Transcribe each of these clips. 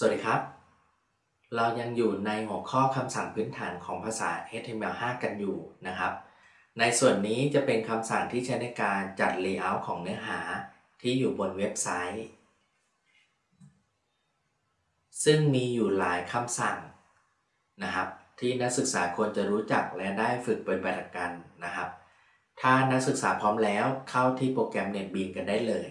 สวัสดีครับ เรายังอยู่ในหัวข้อคำสั่งพื้นฐานของภาษา HTML5 กันอยู่นะครับ ในส่วนนี้จะเป็นคำสั่งที่ใช้ในการจัด Layout ของเนื้อหาที่อยู่บนเว็บไซต์ ซึ่งมีอยู่หลายคำสั่งนะครับ ที่นักศึกษาควรจะรู้จักและได้ฝึกปฏิบัติกันนะครับ ถ้านักศึกษาพร้อมแล้วเข้าที่โปรแกรม NetBeans กันได้เลย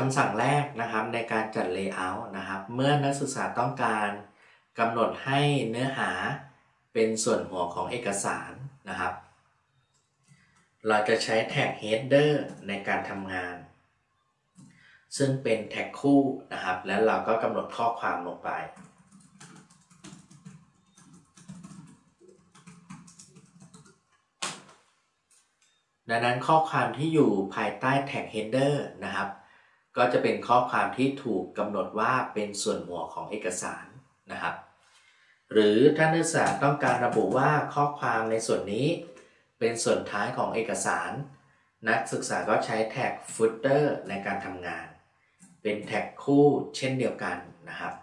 คำสั่งแรกนะครับในการจัด Layout นะครับ เมื่อนักศึกษาต้องการกำหนดให้เนื้อหาเป็นส่วนหัวของเอกสารนะครับ เราจะใช้แท็ก header ในการทำงาน ซึ่งเป็นแท็กคู่นะครับ แล้วเราก็กำหนดข้อความลงไปดังนั้นข้อความที่อยู่ภายใต้แท็ก header นะครับ ก็จะเป็นข้อความที่ถูกกำหนดว่าเป็นส่วนหัวของเอกสารนะครับ หรือถ้านักศึกษาต้องการระบุว่าข้อความในส่วนนี้ เป็นส่วนท้ายของเอกสาร นักศึกษาก็ใช้แท็ก footer ในการทำงาน เป็นแท็กคู่เช่นเดียวกันนะครับ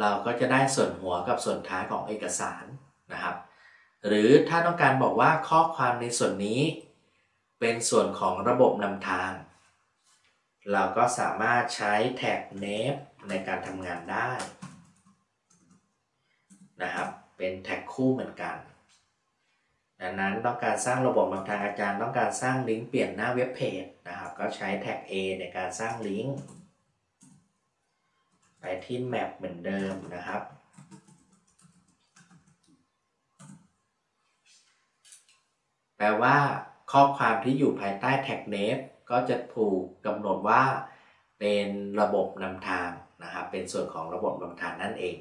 เราก็จะได้ส่วนหัวกับส่วนท้ายของเอกสาร หรือถ้าต้องการบอกว่าข้อความในส่วนนี้ เป็นส่วนของระบบนำทาง เราก็สามารถใช้แท็ก name ในการทำงานได้นะครับ เป็นแท็กคู่เหมือนกัน ดังนั้นต้องการสร้างระบบนำทางอาจารย์ ต้องการสร้างลิงก์เปลี่ยนหน้าเว็บเพจนะครับ ก็ใช้แท็ก A ในการสร้างลิงก์ไปที่ map เหมือนเดิมนะครับ แปลว่า ข้อความที่อยู่ภายใต้แท็ก name ก็จะถูกกำหนดว่า เป็นระบบนำทางนะครับเป็นส่วนของระบบนำทางนั่นเอง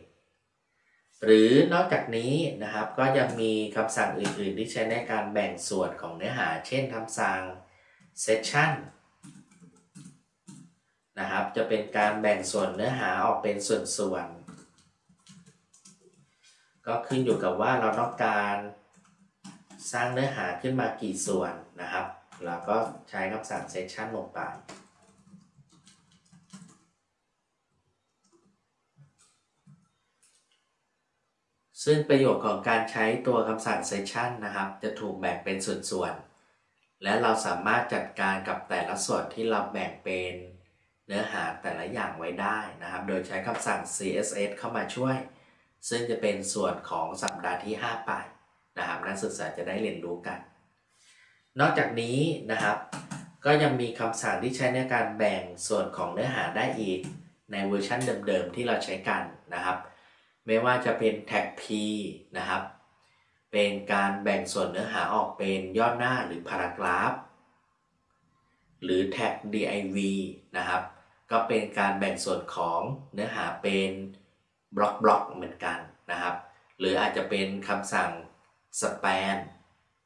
หรือนอกจากนี้นะครับก็ยังมีคำสั่งอื่น ๆ ที่ใช้ในการแบ่งส่วนของเนื้อหา เช่นคำสั่ง session นะครับจะเป็นการแบ่งส่วนเนื้อหาออกเป็นส่วนๆก็ขึ้นอยู่กับว่าเราต้องการ สร้างเนื้อหาขึ้นมากี่ส่วนนะครับ เราก็ใช้คำสั่ง session ลงไป ซึ่งประโยชน์ของการใช้ตัวคำสั่ง session นะครับ จะถูกแบ่งเป็นส่วนๆ และเราสามารถจัดการกับแต่ละส่วนที่เราแบ่งเป็นเนื้อหาแต่ละอย่างไว้ได้นะครับ โดยใช้คำสั่ง css เข้ามาช่วย ซึ่งจะเป็นส่วนของสัปดาห์ที่ 5 ไป นะครับนักศึกษาจะได้เรียนรู้กัน นอกจากนี้นะครับ ก็ยังมีคำสั่งที่ใช้ในการแบ่งส่วนของเนื้อหาได้อีก ในเวอร์ชันเดิมๆที่เราใช้กันนะครับ ไม่ว่าจะเป็นแท็ก p นะครับ เป็นการแบ่งส่วนเนื้อหาออกเป็นย่อหน้าหรือพารากราฟ หรือแท็ก div นะครับ ก็เป็นการแบ่งส่วนของเนื้อหาเป็นบล็อกบล็อกเหมือนกันนะครับ หรืออาจจะเป็นคำสั่ง span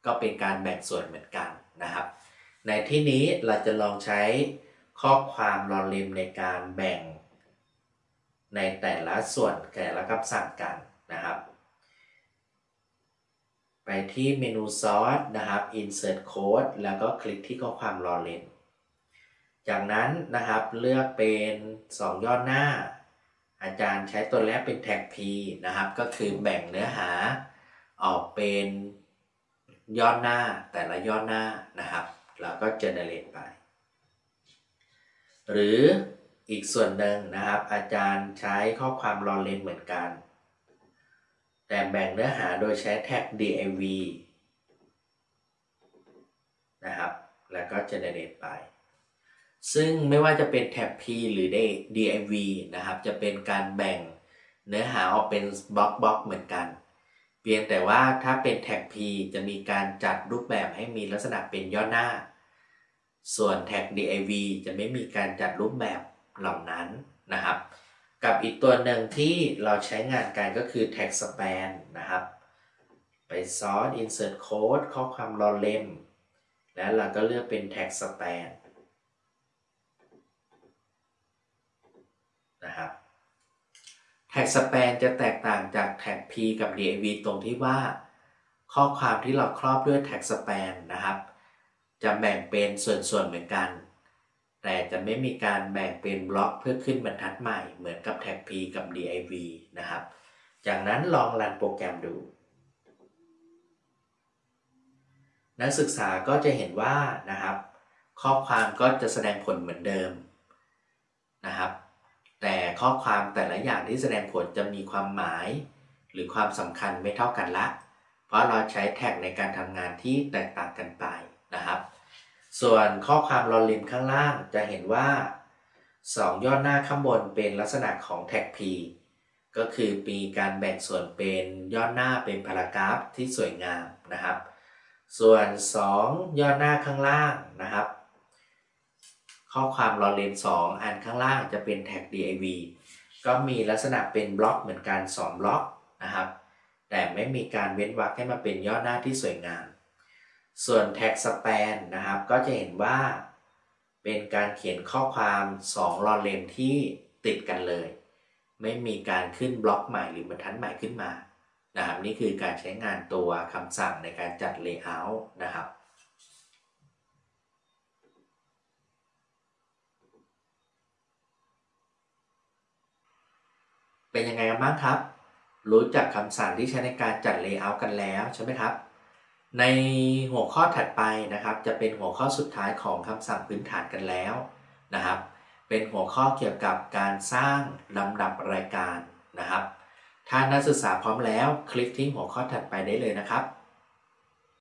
ก็เป็นการแบ่งส่วนเหมือนกันนะครับ ในที่นี้เราจะลองใช้ข้อความรอริมในการแบ่ง ในแต่ละส่วนแต่ละคำสั่งกันนะครับ ไปที่เมนูซอสนะครับ insert code แล้วก็คลิกที่ข้อความรอเล่นจากนั้นนะครับเลือกเป็น 2ยอดหน้า อาจารย์ใช้ตัวแรกเป็นแท็ก P นะครับ ก็คือแบ่งเนื้อหา ออกเป็นยอดหน้าแต่ละยอดหน้านะครับแล้วก็ generate ไป หรืออีกส่วนหนึ่งนะครับ อาจารย์ใช้ข้อความรอเลนเหมือนกัน แต่แบ่งเนื้อหาโดยใช้แท็ก div นะครับ แล้วก็ generate ไป ซึ่งไม่ว่าจะเป็นแท็บ p หรือ div นะครับ จะเป็นการแบ่งเนื้อหาออกเป็นบล็อกบล็อกเหมือนกัน เพียงแต่ว่าถ้าเป็นแท็ก p จะมีการจัดรูปแบบให้มีลักษณะเป็นย่อหน้า ส่วนแท็ก div จะไม่มีการจัดรูปแบบเหล่านั้นนะครับ กับอีกตัวหนึ่งที่เราใช้งานกันก็คือ tag span นะครับ ไปซอส insert code ข้อความรอเล่ม แล้วเราก็เลือกเป็น tag span ครับ tag span จะแตกต่างจาก tag p กับ dav ตรงที่ว่า ข้อความที่เราครอบด้วย tag span นนะครับ จะแบ่งเป็นส่วนๆเหมือนกัน แต่จะไม่มีการแบ่งเป็นบล็อกเพื่อขึ้นบรรทัดใหม่เหมือนกับ tag p กับ div นะครับ จากนั้นลองรันโปรแกรมดู นักศึกษาก็จะเห็นว่านะครับ ข้อความก็จะแสดงผลเหมือนเดิมนะครับ แต่ข้อความแต่ละอย่างที่แสดงผลจะมีความหมาย หรือความสำคัญไม่เท่ากันละ เพราะเราใช้ tag ในการทำงานที่แตกต่างกันไปนะครับ ส่วนข้อความ lorem ข้างล่างจะเห็นว่า 2ย่อหน้าข้างบนเป็นลักษณะของแท็ก P ก็คือมีการแบ่งส่วนเป็นย่อหน้าเป็น paragraph ที่สวยงามนะครับ ส่วน 2ย่อหน้าข้างล่างนะครับ ข้อความ lorem 2อันข้างล่างจะเป็นแท็ก div ก็มีลักษณะเป็นบล็อกเหมือนกัน 2 บล็อกนะครับ แต่ไม่มีการเว้นวรรคให้มาเป็นย่อหน้าที่สวยงาม ส่วนแท็ก span นะครับ ก็จะเห็นว่า เป็นการเขียนข้อความ 2 lorem ที่ติดกันเลย ไม่มีการขึ้นบล็อกใหม่หรือบรรทัดใหม่ขึ้นมานะครับนี่คือการใช้งานตัวคำสั่งในการจัด Layout นะครับ เป็นยังไงกันบ้างครับ รู้จักคำสั่งที่ใช้ในการจัด layout กันแล้วใช่ไหมครับ ในหัวข้อถัดไปนะครับ จะเป็นหัวข้อสุดท้ายของคำสั่งพื้นฐานกันแล้วนะครับ เป็นหัวข้อเกี่ยวกับการสร้างลำดับรายการนะครับ ถ้านักศึกษาพร้อมแล้ว คลิกที่หัวข้อถัดไปได้เลยนะครับ